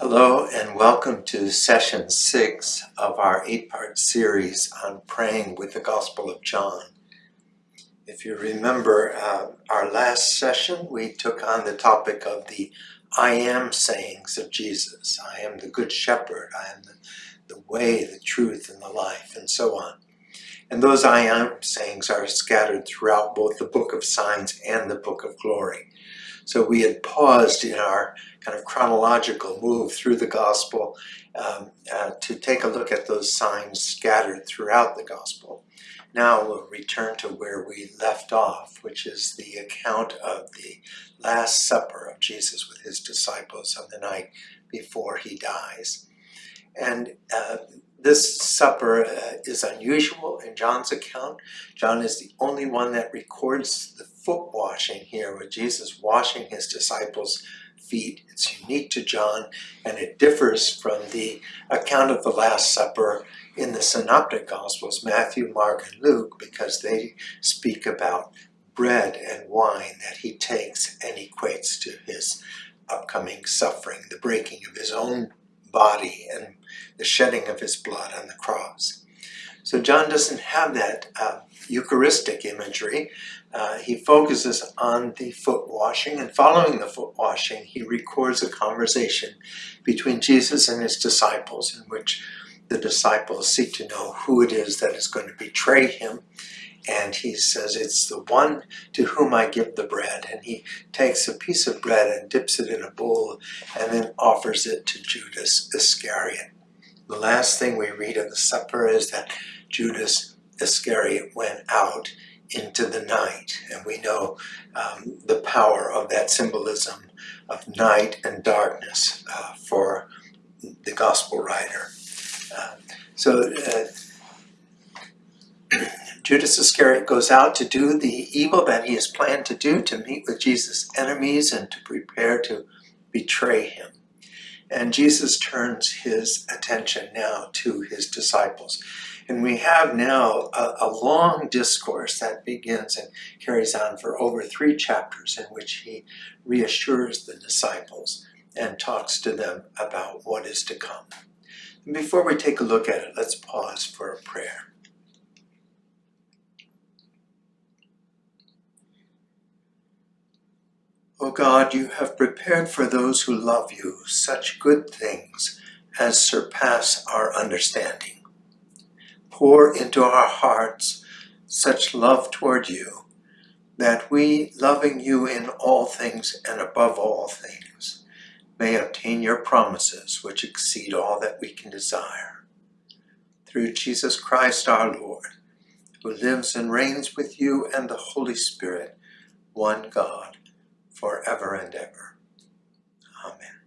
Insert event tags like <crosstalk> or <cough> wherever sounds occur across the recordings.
Hello and welcome to session six of our eight-part series on praying with the Gospel of John. If you remember uh, our last session, we took on the topic of the I am sayings of Jesus. I am the good shepherd. I am the, the way, the truth, and the life, and so on. And those I am sayings are scattered throughout both the book of signs and the book of glory. So we had paused in our kind of chronological move through the gospel um, uh, to take a look at those signs scattered throughout the gospel. Now we'll return to where we left off, which is the account of the Last Supper of Jesus with his disciples on the night before he dies. And uh, this supper uh, is unusual in John's account. John is the only one that records the foot washing here with Jesus washing his disciples' feet. It's unique to John and it differs from the account of the Last Supper in the Synoptic Gospels, Matthew, Mark, and Luke, because they speak about bread and wine that he takes and equates to his upcoming suffering, the breaking of his own body and the shedding of his blood on the cross. So John doesn't have that uh, Eucharistic imagery. Uh, he focuses on the foot washing, and following the foot washing, he records a conversation between Jesus and his disciples in which the disciples seek to know who it is that is going to betray him. And he says, It's the one to whom I give the bread. And he takes a piece of bread and dips it in a bowl and then offers it to Judas Iscariot. The last thing we read of the supper is that Judas Iscariot went out into the night. And we know um, the power of that symbolism of night and darkness uh, for the gospel writer. Uh, so uh, <clears throat> Judas Iscariot goes out to do the evil that he has planned to do, to meet with Jesus' enemies and to prepare to betray him. And Jesus turns his attention now to his disciples. And we have now a, a, long discourse that begins and carries on for over three chapters in which he reassures the disciples and talks to them about what is to come. And before we take a look at it, let's pause for a prayer. O God, you have prepared for those who love you such good things as surpass our understanding. Pour into our hearts such love toward you that we, loving you in all things and above all things, may obtain your promises which exceed all that we can desire. Through Jesus Christ our Lord, who lives and reigns with you and the Holy Spirit, one God, forever and ever. Amen.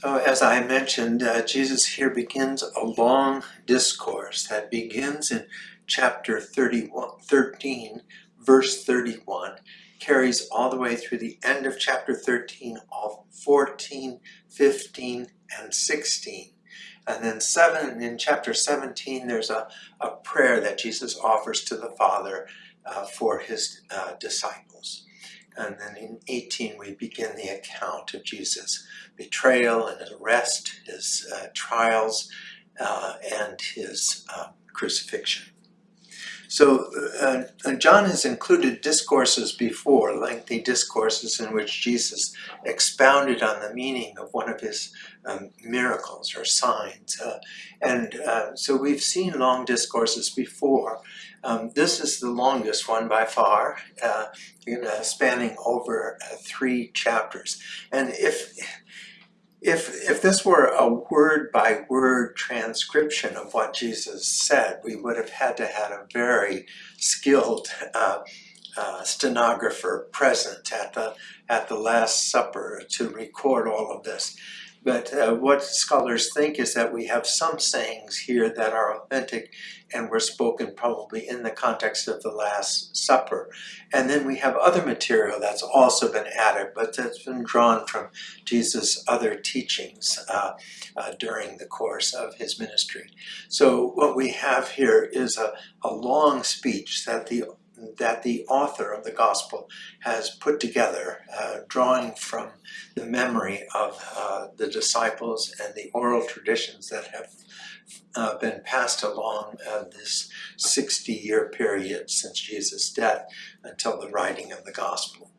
So as I mentioned, uh, Jesus here begins a long discourse that begins in chapter 31, 13, verse 31, carries all the way through the end of chapter 13, all 14, 15, and 16. And then seven in chapter 17, there's a, a prayer that Jesus offers to the Father uh, for his uh, disciples. And then in 18, we begin the account of Jesus' betrayal and his arrest, his uh, trials, uh, and his uh, crucifixion. So uh, John has included discourses before, lengthy discourses in which Jesus expounded on the meaning of one of his um, miracles or signs. Uh, and uh, so we've seen long discourses before. Um, this is the longest one by far, uh, spanning over uh, three chapters. And if if, if this were a word by word transcription of what Jesus said, we would have had to have a very skilled uh, uh, stenographer present at the, at the Last Supper to record all of this. But uh, what scholars think is that we have some sayings here that are authentic and were spoken probably in the context of the Last Supper. And then we have other material that's also been added, but that's been drawn from Jesus' other teachings uh, uh, during the course of his ministry. So what we have here is a, a long speech that the that the author of the gospel has put together, uh, drawing from the memory of uh, the disciples and the oral traditions that have uh, been passed along uh, this 60 year period since Jesus' death until the writing of the gospel.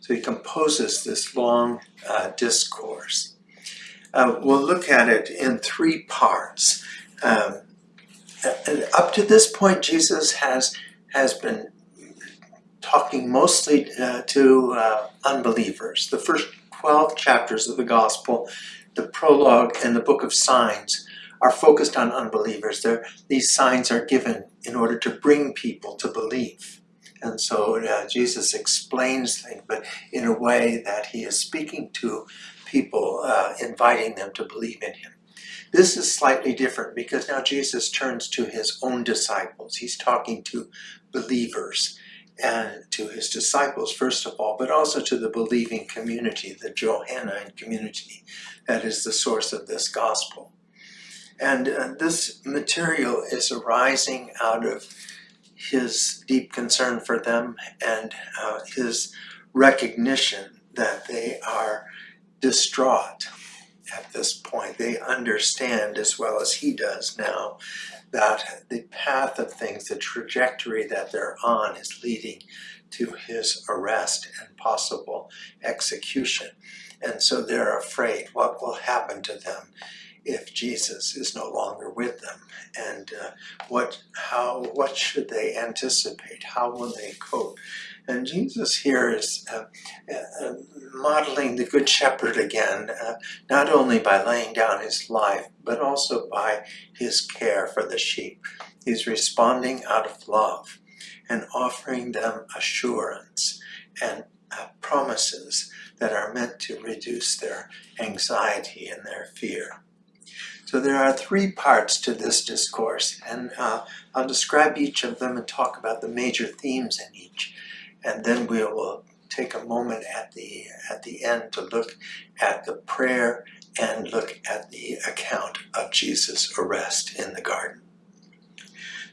So he composes this long uh, discourse. Uh, we'll look at it in three parts. Um, up to this point, Jesus has has been talking mostly uh, to uh, unbelievers. The first 12 chapters of the gospel, the prologue and the book of signs are focused on unbelievers. They're, these signs are given in order to bring people to believe. And so uh, Jesus explains things, but in a way that he is speaking to people, uh, inviting them to believe in him. This is slightly different because now Jesus turns to his own disciples. He's talking to believers and to his disciples, first of all, but also to the believing community, the Johannine community that is the source of this gospel. And uh, this material is arising out of his deep concern for them and uh, his recognition that they are distraught at this point. They understand as well as he does now that the path of things, the trajectory that they're on is leading to his arrest and possible execution. And so they're afraid. What will happen to them if Jesus is no longer with them? And uh, what how what should they anticipate? How will they cope and Jesus here is uh, uh, modeling the Good Shepherd again, uh, not only by laying down his life, but also by his care for the sheep. He's responding out of love and offering them assurance and uh, promises that are meant to reduce their anxiety and their fear. So there are three parts to this discourse, and uh, I'll describe each of them and talk about the major themes in each and then we will take a moment at the at the end to look at the prayer and look at the account of Jesus' arrest in the garden.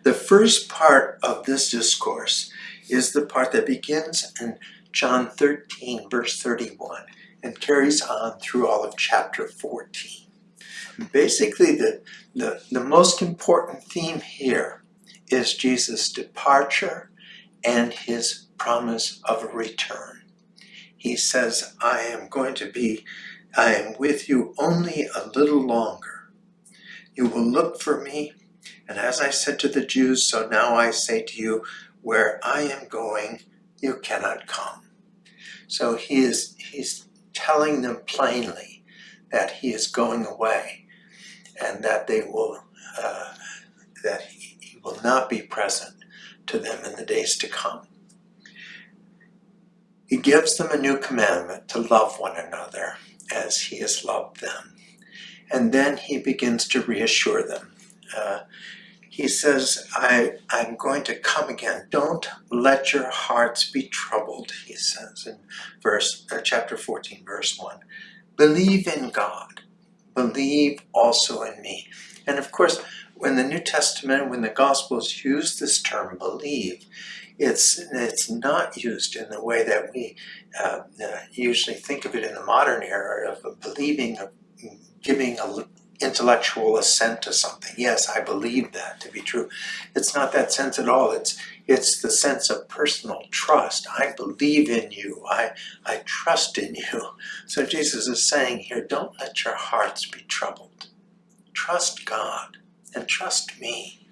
The first part of this discourse is the part that begins in John 13, verse 31, and carries on through all of chapter 14. Basically, the, the, the most important theme here is Jesus' departure and his promise of return. He says, I am going to be, I am with you only a little longer. You will look for me, and as I said to the Jews, so now I say to you, where I am going, you cannot come. So he is, he's telling them plainly that he is going away and that they will, uh, that he, he will not be present to them in the days to come. He gives them a new commandment to love one another as he has loved them. And then he begins to reassure them. Uh, he says, I, I'm going to come again. Don't let your hearts be troubled, he says in verse, uh, chapter 14, verse 1. Believe in God. Believe also in me. And of course, when the New Testament, when the Gospels use this term, believe, it's it's not used in the way that we uh, uh, usually think of it in the modern era of believing, of giving a intellectual assent to something. Yes, I believe that to be true. It's not that sense at all. It's it's the sense of personal trust. I believe in you. I I trust in you. <laughs> So Jesus is saying here, don't let your hearts be troubled. Trust God and trust me.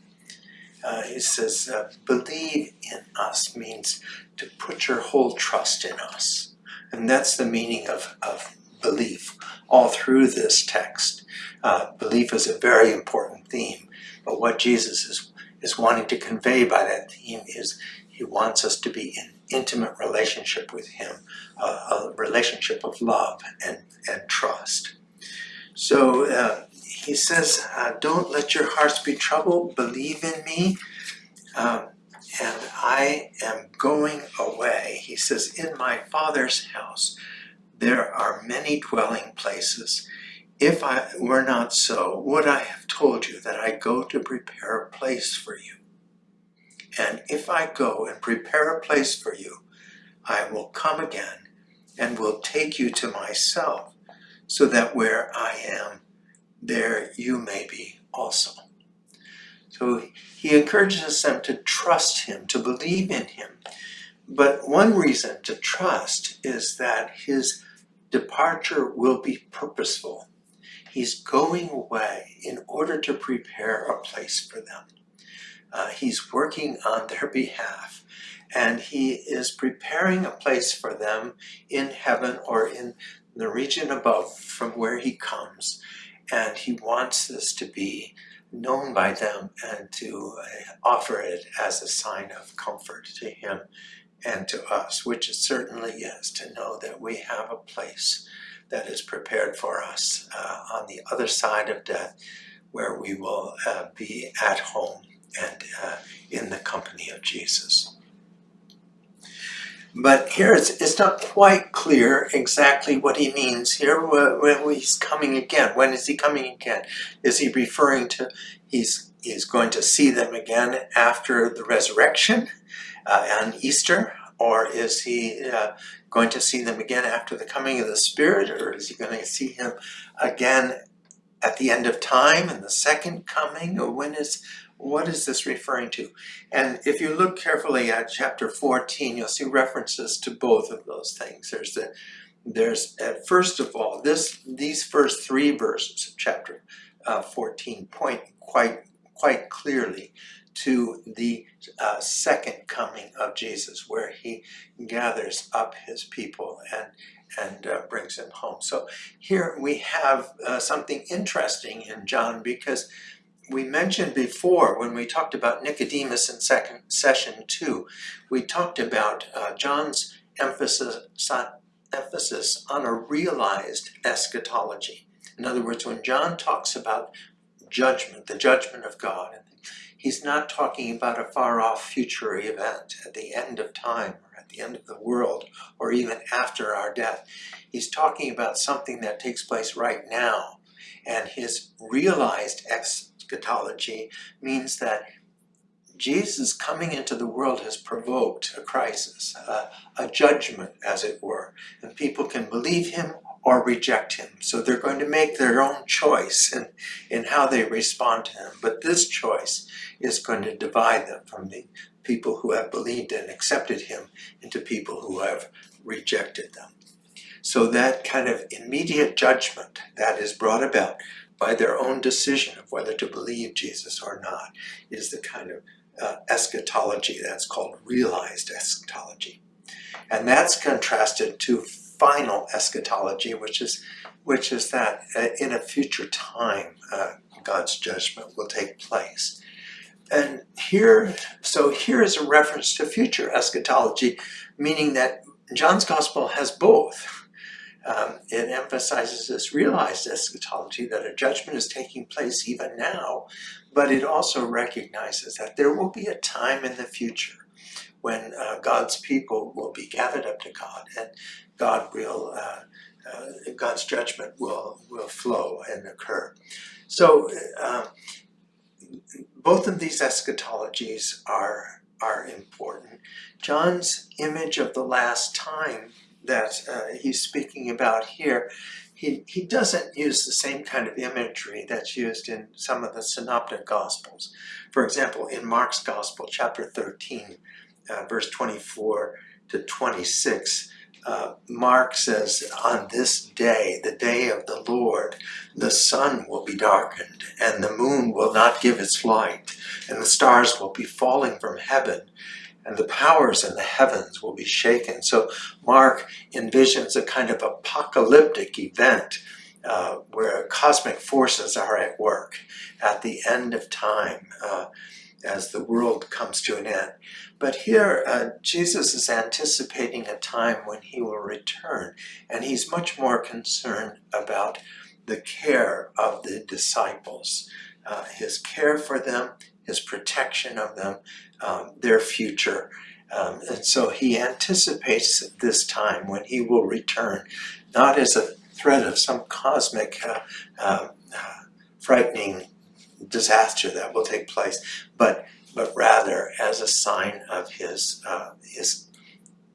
Uh, he says, uh, believe in us means to put your whole trust in us. And that's the meaning of, of belief all through this text. Uh, belief is a very important theme, but what Jesus is, is wanting to convey by that theme is he wants us to be in intimate relationship with him, a relationship of love and, and trust. So uh, he says, uh, don't let your hearts be troubled, believe in me, um, and I am going away. He says, in my Father's house there are many dwelling places. If I were not so, would I have told you that I go to prepare a place for you? And if I go and prepare a place for you, I will come again and will take you to myself, so that where I am, there you may be also. So he encourages them to trust him, to believe in him. But one reason to trust is that his departure will be purposeful. He's going away in order to prepare a place for them. Uh, he's working on their behalf and he is preparing a place for them in heaven or in the region above from where he comes. And he wants this to be known by them and to uh, offer it as a sign of comfort to him and to us, which it certainly is to know that we have a place that is prepared for us uh, on the other side of death where we will uh, be at home and uh, in the company of Jesus. But here it's, it's not quite clear exactly what he means here when he's coming again. When is he coming again? Is he referring to he's, he's going to see them again after the resurrection uh, on Easter? Or is he uh, going to see them again after the coming of the Spirit? Or is he going to see him again at the end of time in the second coming? Or when is what is this referring to? And if you look carefully at chapter 14, you'll see references to both of those things. There's the there's uh, first of all this these first three verses of chapter uh, 14 point quite quite clearly to the uh, second coming of Jesus where he gathers up his people and and uh, brings them home. So here we have uh, something interesting in John because we mentioned before when we talked about Nicodemus in second session two, we talked about uh, John's emphasis, emphasis on a realized eschatology. In other words, when John talks about judgment, the judgment of God, he's not talking about a far off future event at the end of time or at the end of the world or even after our death. He's talking about something that takes place right now and his realized ex eschatology means that Jesus coming into the world has provoked a crisis, a, judgment as it were, and people can believe him or reject him. So they're going to make their own choice in, in how they respond to him. But this choice is going to divide them from the people who have believed and accepted him into people who have rejected them. So that kind of immediate judgment that is brought about by their own decision of whether to believe Jesus or not is the kind of uh, eschatology that's called realized eschatology. And that's contrasted to final eschatology, which is, which is that uh, in a future time, uh, God's judgment will take place. And here, so here is a reference to future eschatology, meaning that John's gospel has both um, it emphasizes this realized eschatology that a judgment is taking place even now, but it also recognizes that there will be a time in the future when uh, God's people will be gathered up to God and God will, uh, uh, God's judgment will, will flow and occur. So uh, both of these eschatologies are, are important. John's image of the last time that uh, he's speaking about here, he, he doesn't use the same kind of imagery that's used in some of the synoptic gospels. For example, in Mark's gospel, chapter 13, uh, verse 24 to 26, uh, Mark says, on this day, the day of the Lord, the sun will be darkened, and the moon will not give its light, and the stars will be falling from heaven, and the powers in the heavens will be shaken. So Mark envisions a kind of apocalyptic event uh, where cosmic forces are at work at the end of time uh, as the world comes to an end. But here, uh, Jesus is anticipating a time when he will return, and he's much more concerned about the care of the disciples, uh, his care for them, his protection of them, um, their future. Um, and so he anticipates this time when he will return, not as a threat of some cosmic uh, uh, frightening disaster that will take place, but but rather as a sign of his, uh, his,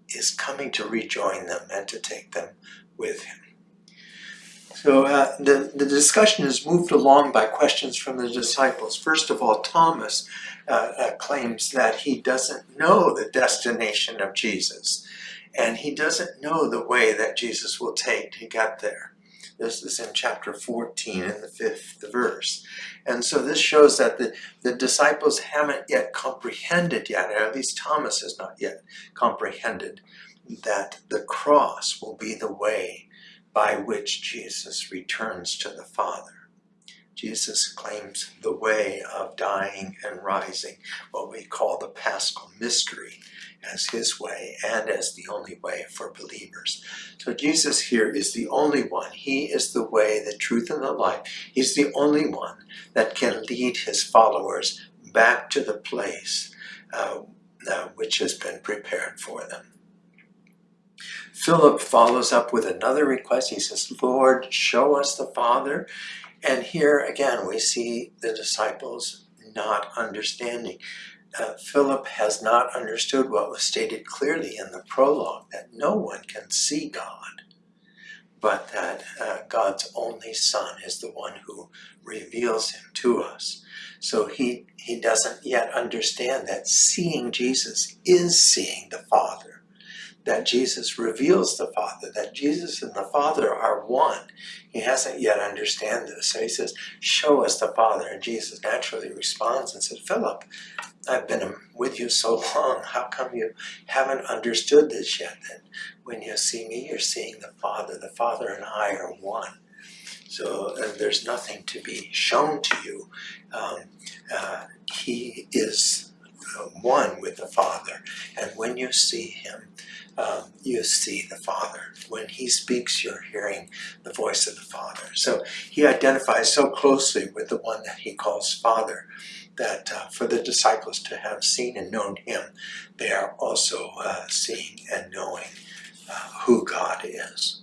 his coming to rejoin them and to take them with him. So uh, the, the discussion is moved along by questions from the disciples. First of all, Thomas uh, uh, claims that he doesn't know the destination of Jesus. And he doesn't know the way that Jesus will take to get there. This is in chapter 14 in the fifth verse. And so this shows that the, the disciples haven't yet comprehended yet, or at least Thomas has not yet comprehended, that the cross will be the way by which Jesus returns to the Father. Jesus claims the way of dying and rising, what we call the paschal mystery, as his way and as the only way for believers. So Jesus here is the only one. He is the way, the truth, and the life. He's the only one that can lead his followers back to the place uh, uh, which has been prepared for them. Philip follows up with another request. He says, Lord, show us the Father. And here again, we see the disciples not understanding. Uh, Philip has not understood what was stated clearly in the prologue, that no one can see God, but that uh, God's only Son is the one who reveals him to us. So he, he doesn't yet understand that seeing Jesus is seeing the Father that Jesus reveals the Father, that Jesus and the Father are one. He hasn't yet understand this. So he says, show us the Father. And Jesus naturally responds and says, Philip, I've been with you so long. How come you haven't understood this yet? That when you see me, you're seeing the Father. The Father and I are one. So uh, there's nothing to be shown to you. Um, uh, he is one with the Father. And when you see him, um, you see the Father. When he speaks, you're hearing the voice of the Father. So he identifies so closely with the one that he calls Father that uh, for the disciples to have seen and known him, they are also uh, seeing and knowing uh, who God is.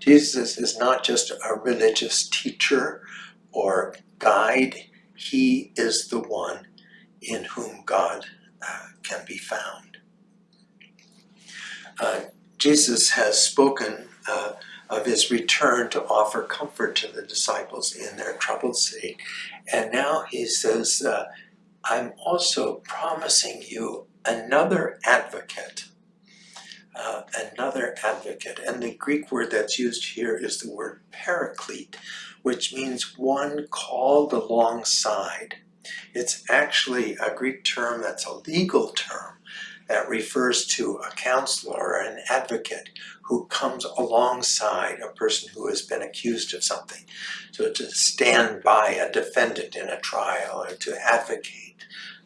Jesus is not just a religious teacher or guide, he is the one in whom God uh, can be found. Uh, Jesus has spoken uh, of his return to offer comfort to the disciples in their troubled state. And now he says, uh, I'm also promising you another advocate. Uh, another advocate. And the Greek word that's used here is the word paraclete, which means one called alongside. It's actually a Greek term that's a legal term that refers to a counselor or an advocate who comes alongside a person who has been accused of something. So to stand by a defendant in a trial or to advocate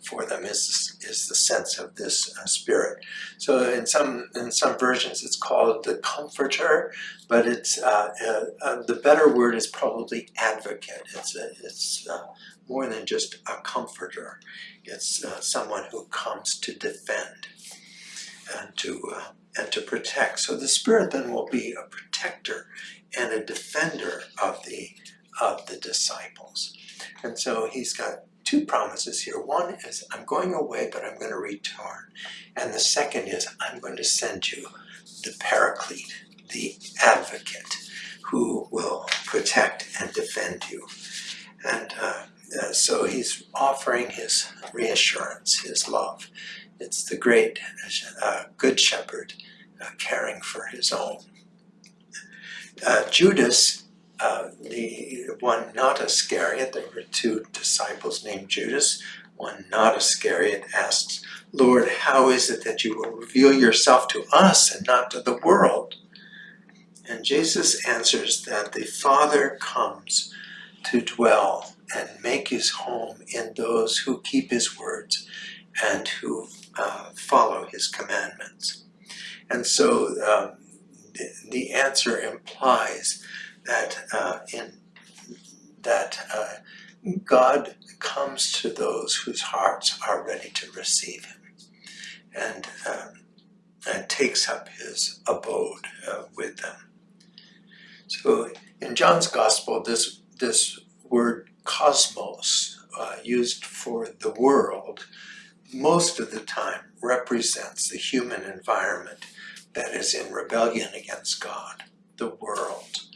for them is, is the sense of this uh, spirit. So in some in some versions it's called the comforter, but it's uh, uh, uh the better word is probably advocate. It's a, it's uh, more than just a comforter. It's uh, someone who comes to defend and to uh, and to protect. So the Spirit then will be a protector and a defender of the of the disciples. And so he's got two promises here. One is I'm going away, but I'm going to return. And the second is I'm going to send you the paraclete, the advocate, who will protect and defend you. And uh, uh, so he's offering his reassurance, his love. It's the great uh, good shepherd uh, caring for his own. Uh, Judas, uh, the one not Iscariot, there were two disciples named Judas, one not Iscariot asks, Lord, how is it that you will reveal yourself to us and not to the world? And Jesus answers that the Father comes to dwell and make his home in those who keep his words and who uh, follow his commandments. And so um, the, the, answer implies that uh, in that uh, God comes to those whose hearts are ready to receive him and, um, and takes up his abode uh, with them. So in John's Gospel, this, this word cosmos, uh, used for the world, most of the time represents the human environment that is in rebellion against God, the world,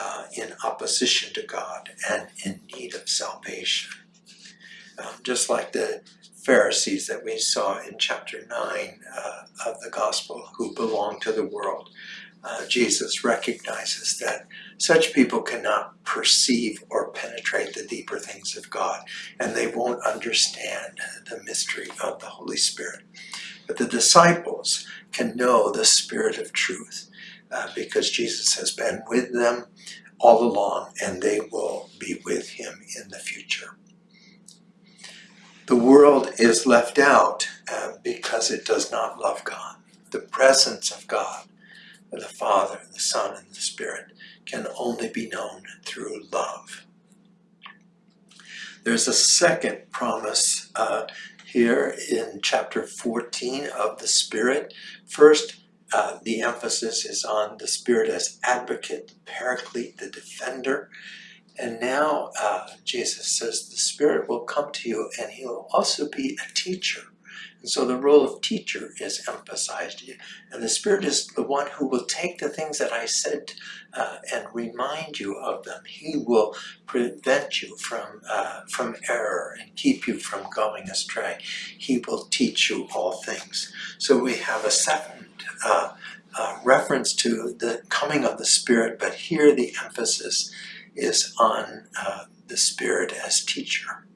uh, in opposition to God, and in need of salvation. Um, just like the Pharisees that we saw in chapter 9 uh, of the Gospel who belong to the world. Uh, Jesus recognizes that such people cannot perceive or penetrate the deeper things of God, and they won't understand the mystery of the Holy Spirit. But the disciples can know the Spirit of truth uh, because Jesus has been with them all along, and they will be with him in the future. The world is left out uh, because it does not love God. The presence of God, the Father, the Son, and the Spirit can only be known through love. There's a second promise uh, here in chapter 14 of the Spirit. First, uh, the emphasis is on the Spirit as advocate, the paraclete, the defender. And now uh, Jesus says the Spirit will come to you and he will also be a teacher. And so the role of teacher is emphasized. And the Spirit is the one who will take the things that I said uh, and remind you of them. He will prevent you from, uh, from error and keep you from going astray. He will teach you all things. So we have a second uh, uh reference to the coming of the Spirit, but here the emphasis is on uh, the Spirit as teacher.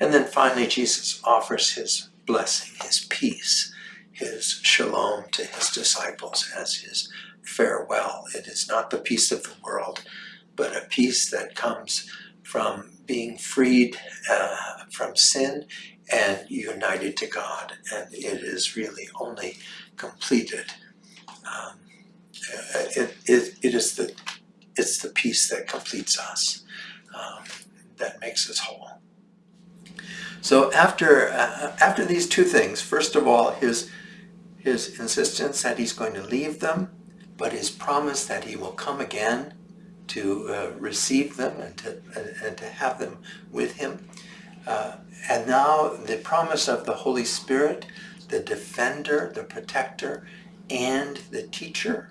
And then finally, Jesus offers his blessing, his peace, his shalom to his disciples as his farewell. It is not the peace of the world, but a peace that comes from being freed uh, from sin and united to God. And it is really only completed. Um, it, it, it is the it's the peace that completes us, um, that makes us whole. So after, uh, after these two things, first of all, his, his insistence that he's going to leave them, but his promise that he will come again to uh, receive them and to, uh, and to have them with him. Uh, and now the promise of the Holy Spirit, the defender, the protector, and the teacher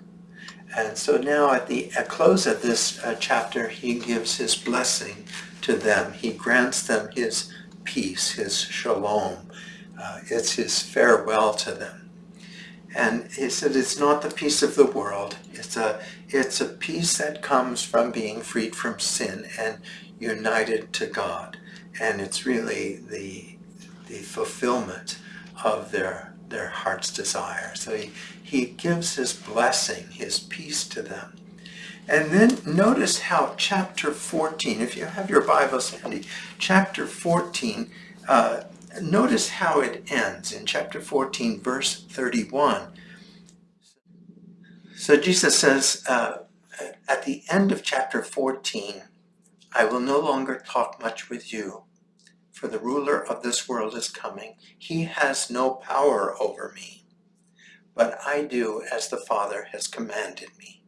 and so now at the at close of this uh, chapter, he gives his blessing to them. He grants them his peace, his shalom. Uh, it's his farewell to them. And he said it's not the peace of the world. It's a, it's a peace that comes from being freed from sin and united to God. And it's really the, the fulfillment of their, their heart's desire. So he, he gives his blessing, his peace to them. And then notice how chapter 14, if you have your Bibles handy, chapter 14, uh, notice how it ends in chapter 14, verse 31. So Jesus says, uh, at the end of chapter 14, I will no longer talk much with you, for the ruler of this world is coming. He has no power over me but I do as the Father has commanded me.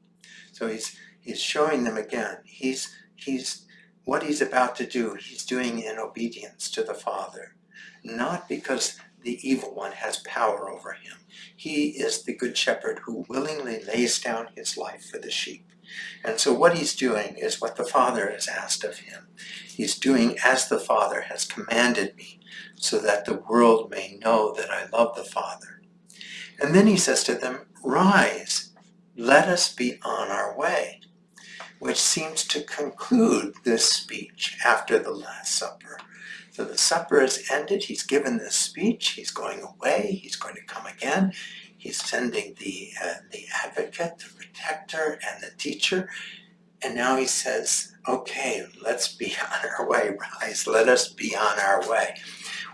So he's he's showing them again. He's he's what he's about to do, he's doing in obedience to the Father, not because the evil one has power over him. He is the good shepherd who willingly lays down his life for the sheep. And so what he's doing is what the Father has asked of him. He's doing as the Father has commanded me, so that the world may know that I love the Father. And then he says to them, Rise, let us be on our way, which seems to conclude this speech after the Last Supper. So the supper is ended, he's given this speech, he's going away, he's going to come again, he's sending the, uh, the advocate, the protector, and the teacher, and now he says, okay, let's be <laughs> on our way, rise, let us be on our way.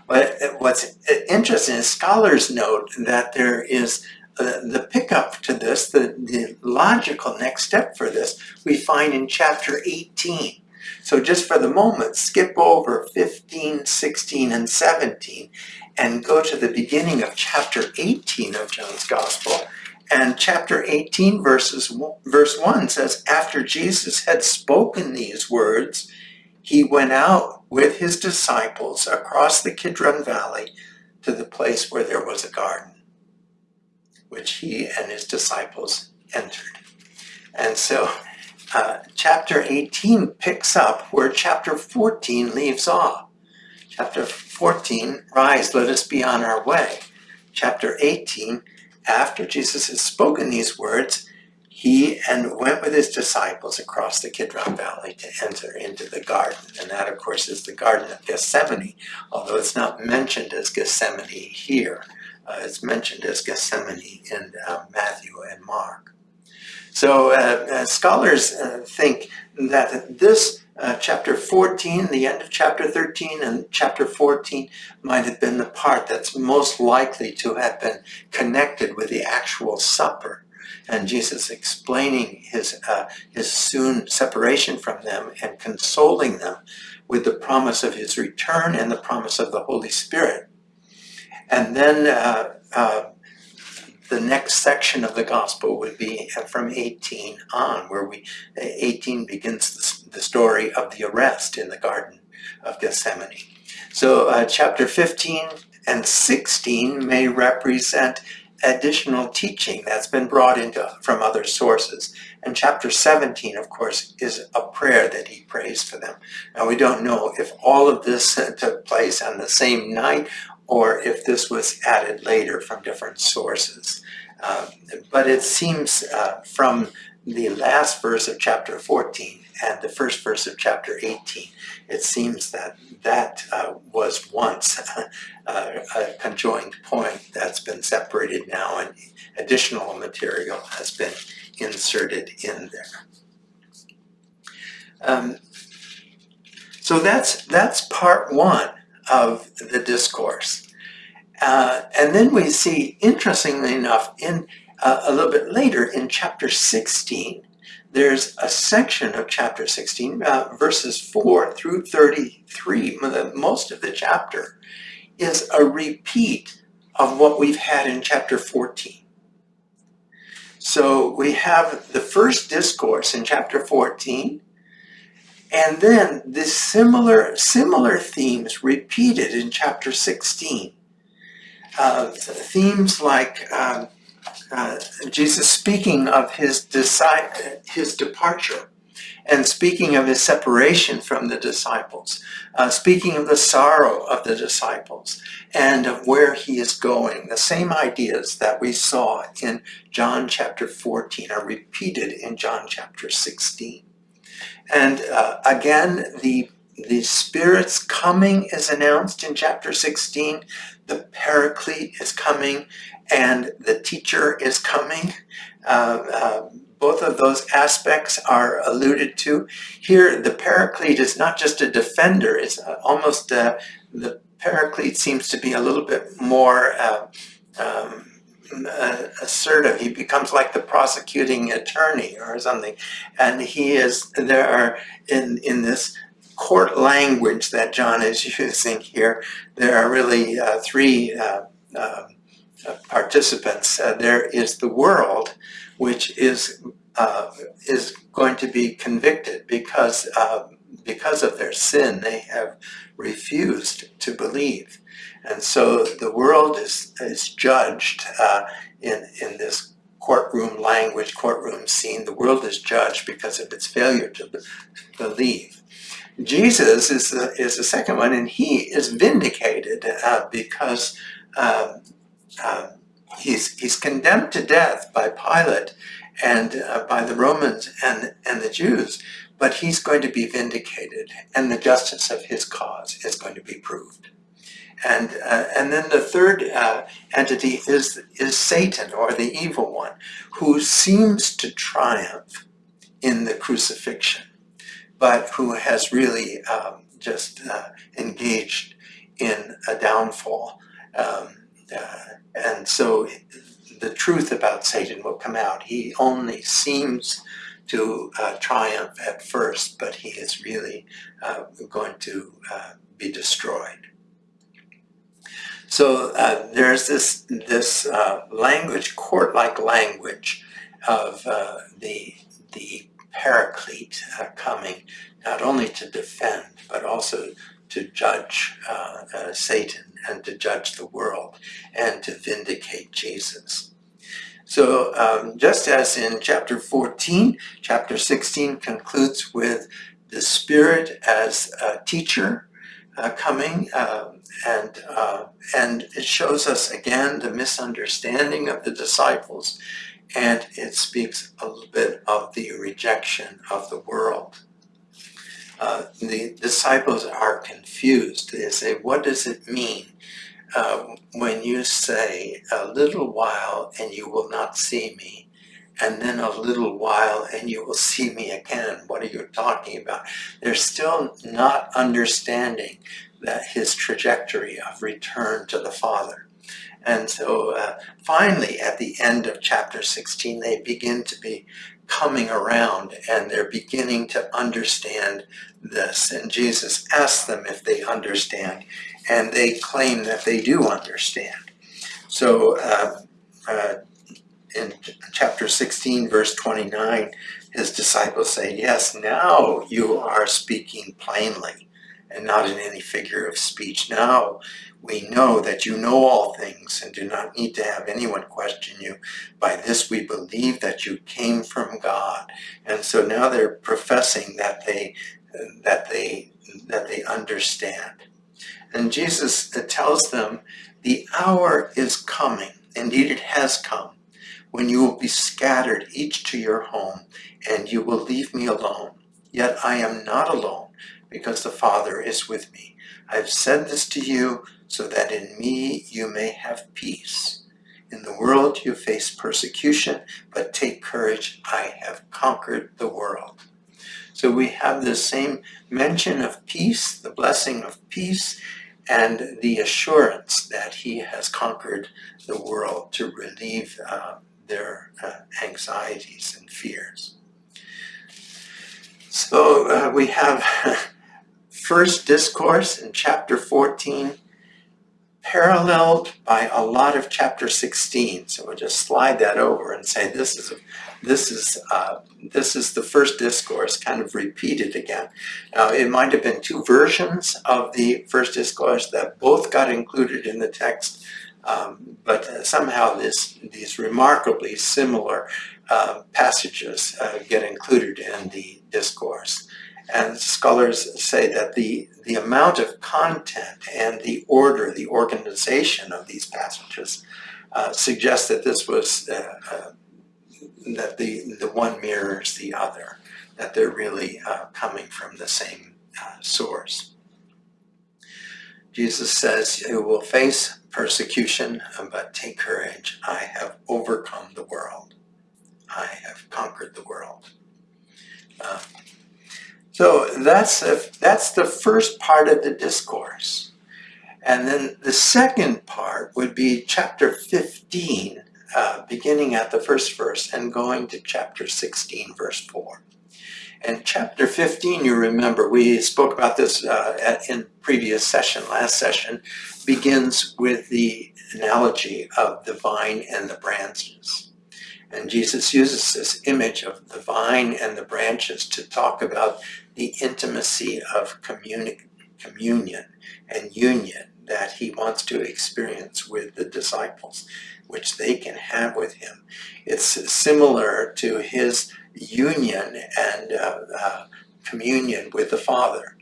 But what's interesting is scholars note that there is uh, the pickup to this, the, the logical next step for this, we find in chapter 18. So just for the moment, skip over 15, 16, and 17 and go to the beginning of chapter 18 of John's Gospel. And chapter 18 verses, verse 1 says, After Jesus had spoken these words, he went out with his disciples across the Kidron Valley to the place where there was a garden, which he and his disciples entered. And so uh, chapter 18 picks up where chapter 14 leaves off. Chapter 14, rise, let us be on our way. Chapter 18, after Jesus has spoken these words, he and went with his disciples across the Kidron Valley to enter into the garden. And that, of course, is the Garden of Gethsemane, although it's not mentioned as Gethsemane here. Uh, it's mentioned as Gethsemane in uh, Matthew and Mark. So uh, uh scholars uh, think that this uh, chapter 14, the end of chapter 13 and chapter 14 might have been the part that's most likely to have been connected with the actual supper. And Jesus explaining his, uh, his soon separation from them and consoling them with the promise of his return and the promise of the Holy Spirit. And then uh, uh the next section of the gospel would be from 18 on, where we 18 begins the story of the arrest in the Garden of Gethsemane. So uh, chapter 15 and 16 may represent additional teaching that's been brought into from other sources. And chapter 17, of course, is a prayer that he prays for them. Now we don't know if all of this <laughs> took place on the same night or if this was added later from different sources. Uh, but it seems uh, from the last verse of chapter 14 and the first verse of chapter 18, it seems that that uh, was once <laughs> a conjoined point that's been separated now and additional material has been inserted in there. Um, so that's, that's part one of the discourse. Uh, and then we see, interestingly enough, in uh, a little bit later in chapter 16, there's a section of chapter 16, uh, verses 4 through 33, most of the chapter, is a repeat of what we've had in chapter 14. So we have the first discourse in chapter 14, and then the similar, similar themes repeated in chapter 16. Uh, themes like um, uh, Jesus speaking of his, his departure and speaking of his separation from the disciples, uh, speaking of the sorrow of the disciples and of where he is going. The same ideas that we saw in John chapter 14 are repeated in John chapter 16. And uh, again, the, the Spirit's coming is announced in chapter 16. The Paraclete is coming and the teacher is coming. Uh, uh, both of those aspects are alluded to. Here, the Paraclete is not just a defender, it's almost, uh, the Paraclete seems to be a little bit more uh, um, uh, assertive. He becomes like the prosecuting attorney or something. And he is, there are, in, in this court language that John is using <laughs> here, there are really uh, three uh, uh, participants. Uh, there is the world, which is uh, is going to be convicted because because of their sin. They have refused to believe. And so the world is, is judged uh, in, in this courtroom language, courtroom scene. The world is judged because of its failure to believe. Jesus is the, is the second one, and he is vindicated uh, because uh, he's, he's condemned to death by Pilate and uh, by the Romans and, and the Jews, but he's going to be vindicated, and the justice of his cause is going to be proved. And, uh, and then the third uh, entity is, is Satan, or the evil one, who seems to triumph in the crucifixion, but who has really um, just uh, engaged in a downfall. Um, uh, and so the truth about Satan will come out. He only seems to uh, triumph at first, but he is really uh, going to be destroyed. So uh, there's this, this uh, language, court-like language of uh, the, the paraclete uh, coming not only to defend, but also to judge uh, uh, Satan and to judge the world and to vindicate Jesus. So um, just as in chapter 14, chapter 16 concludes with the Spirit as a teacher uh, coming um, and, uh, and it shows us again the misunderstanding of the disciples and it speaks a little bit of the rejection of the world. Uh, the disciples are confused. They say, what does it mean uh, when you say, a little while and you will not see me, and then a little while and you will see me again? What are you talking about? They're still not understanding that his trajectory of return to the Father. And so uh, finally, at the end of chapter 16, they begin to be coming around and they're beginning to understand this. And Jesus asks them if they understand, and they claim that they do understand. So uh, uh, in chapter 16, verse 29, his disciples say, Yes, now you are speaking plainly and not in any figure of speech. Now we know that you know all things and do not need to have anyone question you. By this we believe that you came from God. And so now they're professing that they that they that they understand. And Jesus uh, tells them, the hour is coming, indeed it has come, when you will be scattered each to your home, and you will leave me alone. Yet I am not alone, because the Father is with me. I have said this to you so that in me you may have peace. In the world you face persecution, but take courage, I have conquered the world. So we have the same mention of peace, the blessing of peace, and the assurance that he has conquered the world to relieve uh, their uh, anxieties and fears. So uh, we have <laughs> first discourse in chapter 14 paralleled by a lot of chapter 16. So we'll just slide that over and say this is this is uh, this is the first discourse kind of repeated again. Now it might have been two versions of the first discourse that both got included in the text, um, but somehow this these remarkably similar uh, passages uh, get included in the discourse. And scholars say that the, the amount of content and the order, the organization of these passages uh, suggests that this was, uh, uh, that the, the one mirrors the other, that they're really uh, coming from the same uh, source. Jesus says, you will face persecution, but take courage. I have overcome the world. I have conquered the world. So that's, a, that's the first part of the discourse. And then the second part would be chapter 15, uh, beginning at the first verse and going to chapter 16, verse 4. And chapter 15, you remember, we spoke about this uh, at, in previous session, last session, begins with the analogy of the vine and the branches. And Jesus uses this image of the vine and the branches to talk about the intimacy of communion and union that he wants to experience with the disciples, which they can have with him. It's similar to his union and uh, uh, communion with the Father.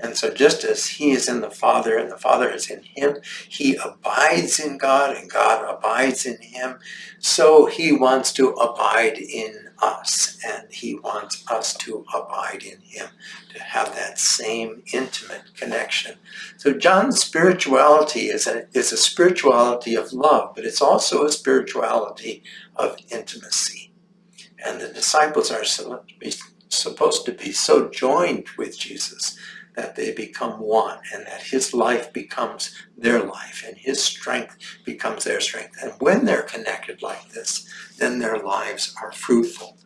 And so just as he is in the Father and the Father is in him, he abides in God and God abides in him. So he wants to abide in us and he wants us to abide in him, to have that same intimate connection. So John's spirituality is a, is a spirituality of love, but it's also a spirituality of intimacy. And the disciples are supposed to be so joined with Jesus that they become one and that his life becomes their life and his strength becomes their strength. And when they're connected like this, then their lives are fruitful.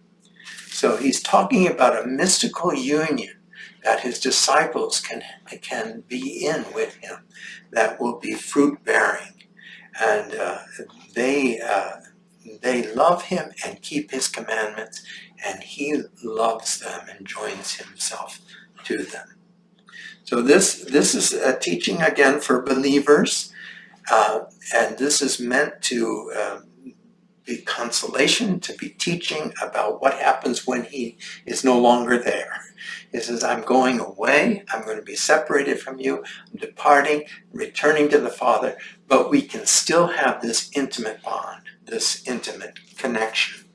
So he's talking about a mystical union that his disciples can, can be in with him that will be fruit-bearing. And uh, they, uh, they love him and keep his commandments, and he loves them and joins himself to them. So this, this is a teaching again for believers, uh, and this is meant to uh, be consolation, to be teaching about what happens when he is no longer there. He says, I'm going away, I'm going to be separated from you, I'm departing, returning to the Father, but we can still have this intimate bond, this intimate connection.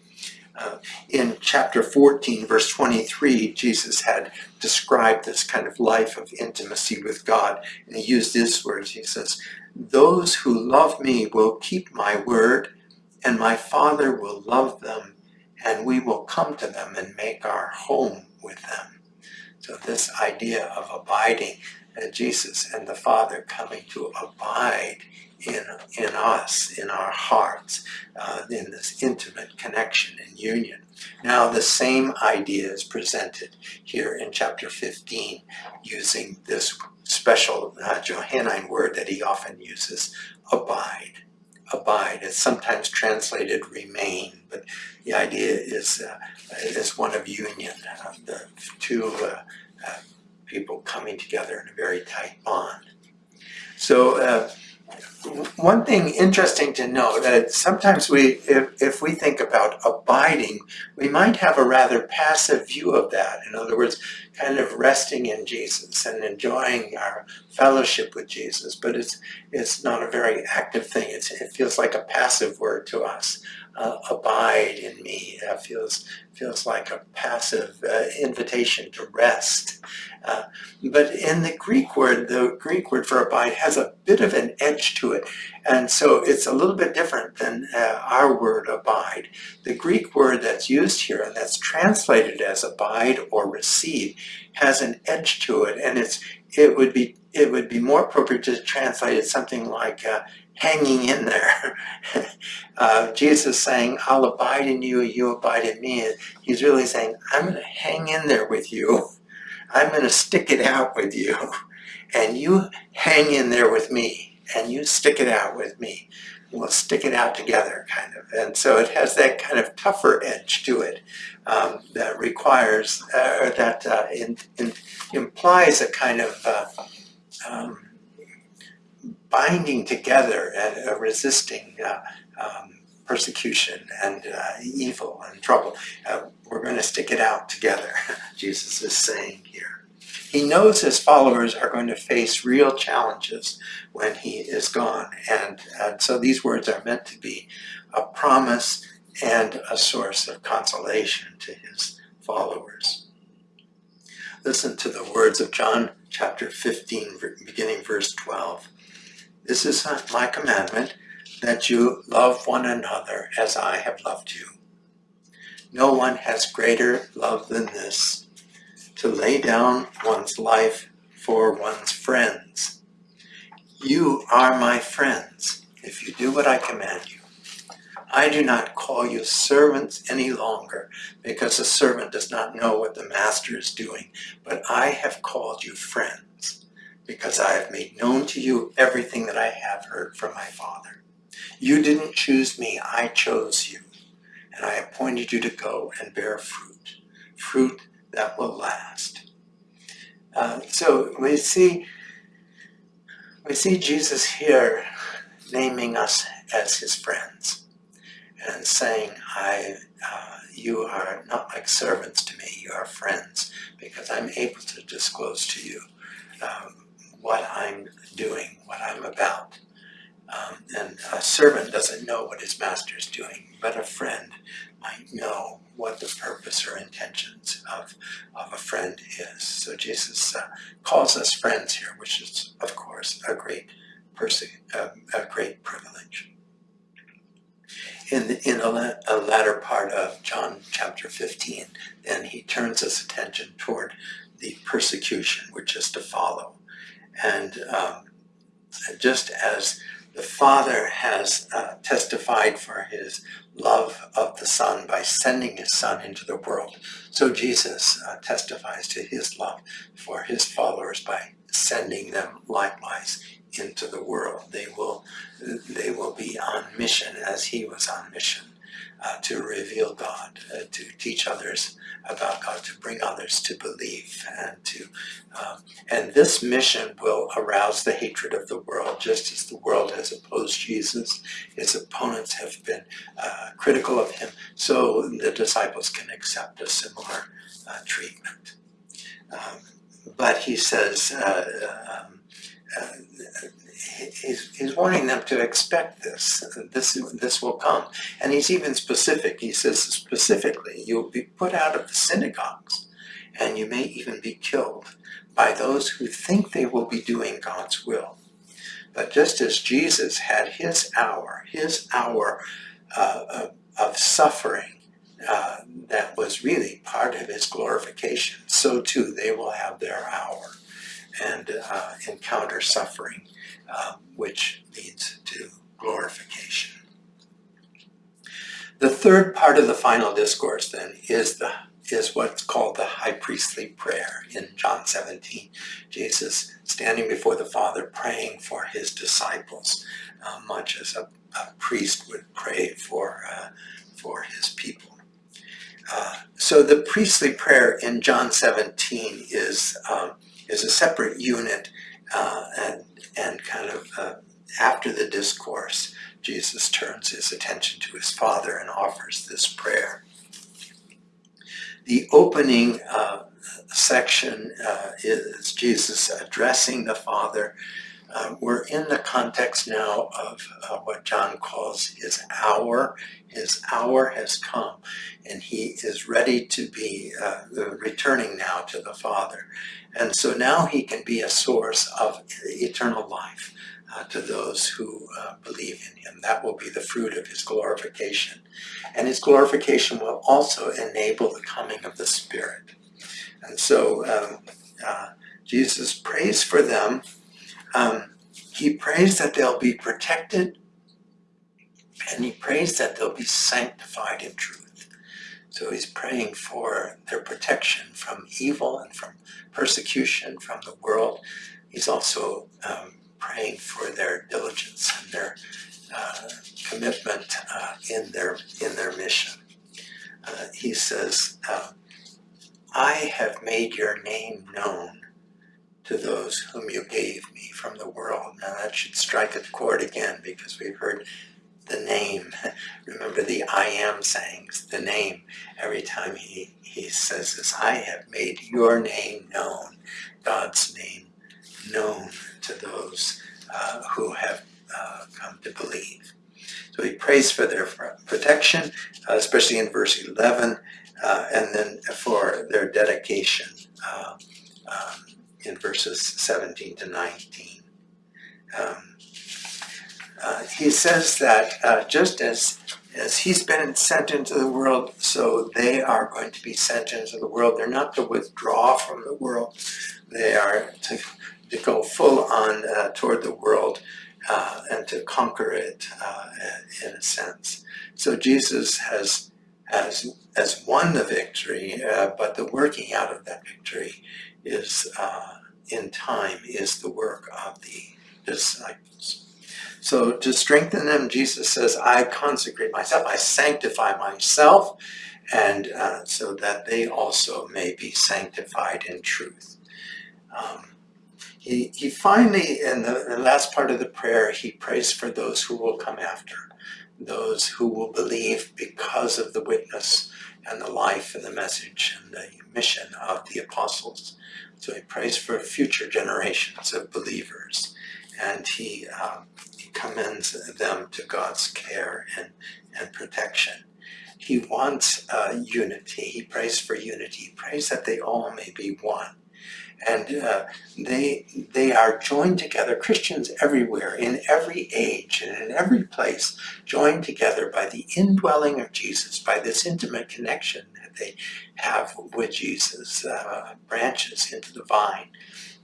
In chapter 14, verse 23, Jesus had described this kind of life of intimacy with God. And he used these words. He says, Those who love me will keep my word, and my Father will love them, and we will come to them and make our home with them. So this idea of abiding, uh, Jesus and the Father coming to abide in, in us, in our hearts, uh, in this intimate connection and union. Now the same idea is presented here in chapter 15 using this special uh, Johannine word that he often uses, abide. Abide. It's sometimes translated remain, but the idea is, uh, is one of union, uh, the two uh, uh, people coming together in a very tight bond. So one thing interesting to know that uh, sometimes we, if, if we think about abiding, we might have a rather passive view of that. In other words, kind of resting in Jesus and enjoying our fellowship with Jesus, but it's it's not a very active thing. It's, it feels like a passive word to us. Uh, abide in me. It feels feels like a passive uh, invitation to rest. Uh, but in the Greek word, the Greek word for abide has a bit of an edge to it. And so it's a little bit different than uh, our word abide. The Greek word that's used here and that's translated as abide or receive has an edge to it. And it's it would be it would be more appropriate to translate it something like uh, hanging in there. <laughs> uh, Jesus saying, I'll abide in you, you abide in me. He's really saying, I'm going to hang in there with you. I'm going to stick it out with you. And you hang in there with me. And you stick it out with me. We'll stick it out together, kind of. And so it has that kind of tougher edge to it um, that requires, uh, that uh, in, in implies a kind of uh, um, binding together and uh, resisting uh, um, persecution and uh, evil and trouble. Uh, we're going to stick it out together, <laughs> Jesus is saying here. He knows his followers are going to face real challenges when he is gone. And, and so these words are meant to be a promise and a source of consolation to his followers. Listen to the words of John chapter 15, beginning verse 12. This is my commandment, that you love one another as I have loved you. No one has greater love than this, to lay down one's life for one's friends. You are my friends, if you do what I command you. I do not call you servants any longer, because a servant does not know what the master is doing, but I have called you friends because I have made known to you everything that I have heard from my Father. You didn't choose me, I chose you, and I appointed you to go and bear fruit, fruit that will last. Uh, so we see, we see Jesus here naming us as his friends and saying, I, uh, you are not like servants to me, you are friends, because I'm able to disclose to you um, what I'm doing, what I'm about. Um, and a servant doesn't know what his master is doing, but a friend might know what the purpose or intentions of, of a friend is. So Jesus uh, calls us friends here, which is, of course, a great uh, a great privilege. In, the, in a, a latter part of John chapter 15, then he turns his attention toward the persecution which is to follow. And um, just as the Father has uh, testified for his love of the Son by sending his Son into the world, so Jesus uh, testifies to his love for his followers by sending them likewise into the world. They will, they will be on mission as he was on mission. Uh, to reveal God, uh, to teach others about God, to bring others to believe, and to um, and this mission will arouse the hatred of the world, just as the world has opposed Jesus. His opponents have been uh, critical of him, so the disciples can accept a similar uh, treatment. Um, but he says. Uh, um, uh, he's, he's warning them to expect this. This this will come, and he's even specific. He says specifically, you'll be put out of the synagogues, and you may even be killed by those who think they will be doing God's will. But just as Jesus had his hour, his hour uh, of suffering, uh, that was really part of his glorification, so too they will have their hour and uh, encounter suffering, uh, which leads to glorification. The third part of the final discourse then is the is what's called the high priestly prayer in John 17. Jesus standing before the Father praying for his disciples, uh, much as a, a, priest would pray for, uh, for his people. Uh, so the priestly prayer in John 17 is um, is a separate unit uh, and, and kind of uh, after the discourse, Jesus turns his attention to his Father and offers this prayer. The opening uh, section uh, is Jesus addressing the Father. Uh, we're in the context now of uh, what John calls his hour. His hour has come, and he is ready to be uh, returning now to the Father. And so now he can be a source of eternal life uh, to those who uh, believe in him. That will be the fruit of his glorification. And his glorification will also enable the coming of the Spirit. And so um, uh, Jesus prays for them. Um, he prays that they'll be protected and he prays that they'll be sanctified in truth. So he's praying for their protection from evil and from persecution from the world. He's also um, praying for their diligence and their uh, commitment uh, in their in their mission. Uh, he says, uh, "I have made your name known to those whom you gave me from the world." Now that should strike a chord again because we've heard the name. <laughs> Remember the I am sayings, the name. Every time he, he says this, I have made your name known, God's name known to those uh, who have uh, come to believe. So he prays for their protection, uh, especially in verse 11, uh, and then for their dedication uh, um, in verses 17 to 19. Um, uh, he says that uh, just as as he's been sent into the world, so they are going to be sent into the world. They're not to withdraw from the world; they are to to go full on uh, toward the world uh, and to conquer it uh, in a sense. So Jesus has has has won the victory, uh, but the working out of that victory is in time is the work of the disciples. So to strengthen them, Jesus says, I consecrate myself, I sanctify myself, and uh, so that they also may be sanctified in truth. Um, he, he finally, in the, in the last part of the prayer, he prays for those who will come after, those who will believe because of the witness and the life and the message and the mission of the apostles. So he prays for future generations of believers. And he um, commends them to God's care and, and protection. He wants uh, unity. He prays for unity. He prays that they all may be one. And uh, they, they are joined together, Christians everywhere, in every age and in every place, joined together by the indwelling of Jesus, by this intimate connection that they have with Jesus, uh, branches into the vine,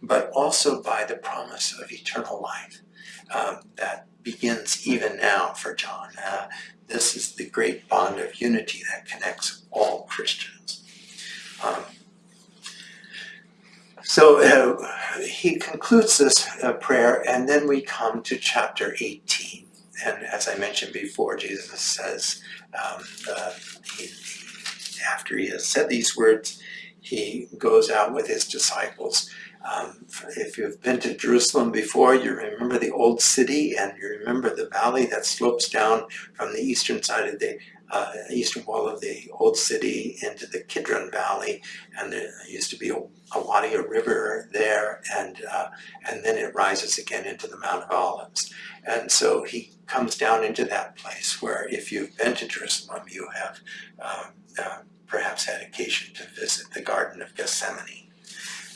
but also by the promise of eternal life um, that begins even now for John. Uh, this is the great bond of unity that connects all Christians. Um, so uh, he concludes this uh, prayer, and then we come to chapter 18. and as I mentioned before, Jesus says, um, uh, he, after he has said these words, he goes out with his disciples. Um, if you've been to Jerusalem before, you remember the old city and you remember the valley that slopes down from the eastern side of the uh, eastern wall of the old city into the Kidron Valley, and there used to be a, a wadi, river there, and uh, and then it rises again into the Mount of Olives. And so he comes down into that place where, if you've been to Jerusalem, you have um, uh, perhaps had occasion to visit the Garden of Gethsemane.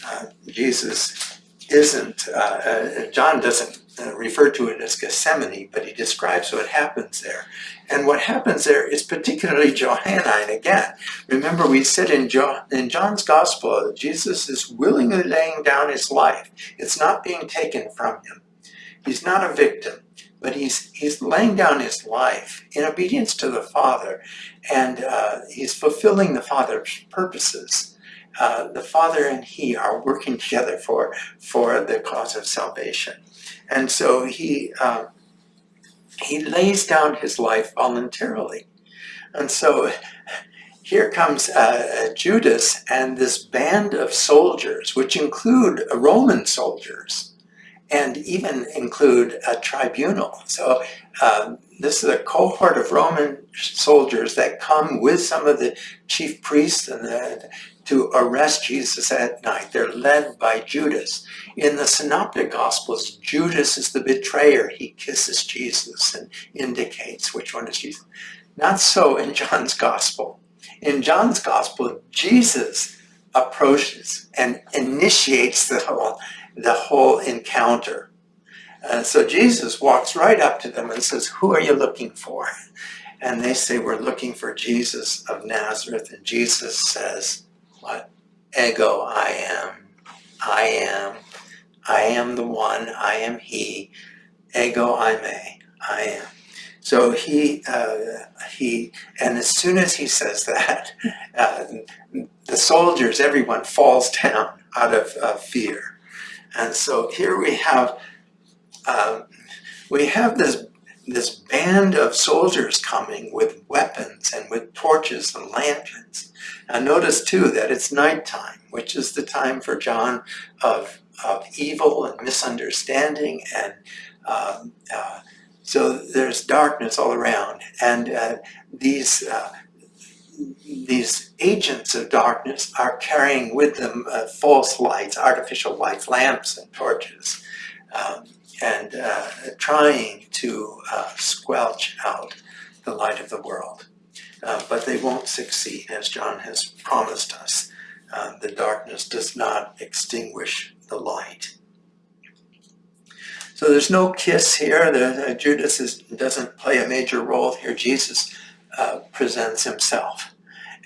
Uh, Jesus isn't, uh, uh, John doesn't uh, refer to it as Gethsemane, but he describes what happens there. And what happens there is particularly <laughs> Johannine again. Remember, we said in, John, in John's Gospel, Jesus is willingly laying down his life. It's not being taken from him. He's not a victim, but he's, he's laying down his life in obedience to the Father, and uh, he's fulfilling the Father's purposes. Uh, the Father and He are working together for, for the cause of salvation. And so he, uh, he lays down his life voluntarily. And so here comes uh, Judas and this band of soldiers, which include Roman soldiers and even include a tribunal. So um, this is a cohort of Roman soldiers that come with some of the chief priests and the, to arrest Jesus at night. They're led by Judas. In the Synoptic Gospels, Judas is the betrayer. He kisses Jesus and indicates which one is Jesus. Not so in John's Gospel. In John's Gospel, Jesus approaches and initiates the whole, the whole encounter. Uh, so Jesus walks right up to them and says, who are you looking for? And they say, we're looking for Jesus of Nazareth. And Jesus says, what? Ego, I am. I am. I am the one. I am he. Ego, eimi. I am. So he, uh, he, and as soon as he says that, <laughs> uh, the soldiers, everyone falls down out of uh, fear. And so here we have, um, we have this this band of soldiers coming with weapons and with torches and lanterns. Now notice too that it's nighttime, which is the time for John of, of evil and misunderstanding and uh, uh, so there's darkness all around and uh, these uh, these agents of darkness are carrying with them uh, false lights, artificial lights, lamps and torches. Um, and uh, trying to uh, squelch out the light of the world. Uh, but they won't succeed, as John has promised us. Uh, the darkness does not extinguish the light. So there's no kiss here. The, Judas is, doesn't play a major role here. Jesus uh, presents himself.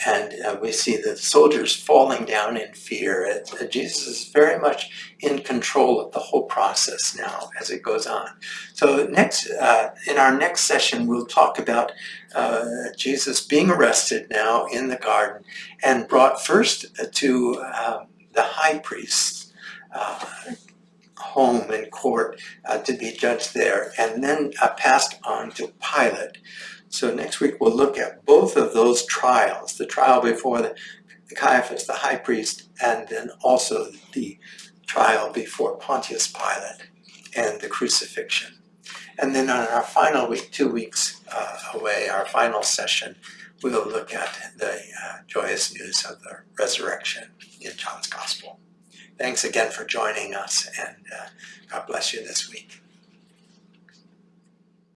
And uh, we see the soldiers falling down in fear. Uh, Jesus is very much in control of the whole process now as it goes on. So next, uh, in our next session, we'll talk about uh, Jesus being arrested now in the garden and brought first to um, the high priest's uh, home and court to be judged there, and then passed on to Pilate. So next week we'll look at both of those trials, the trial before the, the Caiaphas, the high priest, and then also the trial before Pontius Pilate and the crucifixion. And then on our final week, two weeks uh, away, our final session, we'll look at the uh, joyous news of the resurrection in John's Gospel. Thanks again for joining us, and uh, God bless you this week.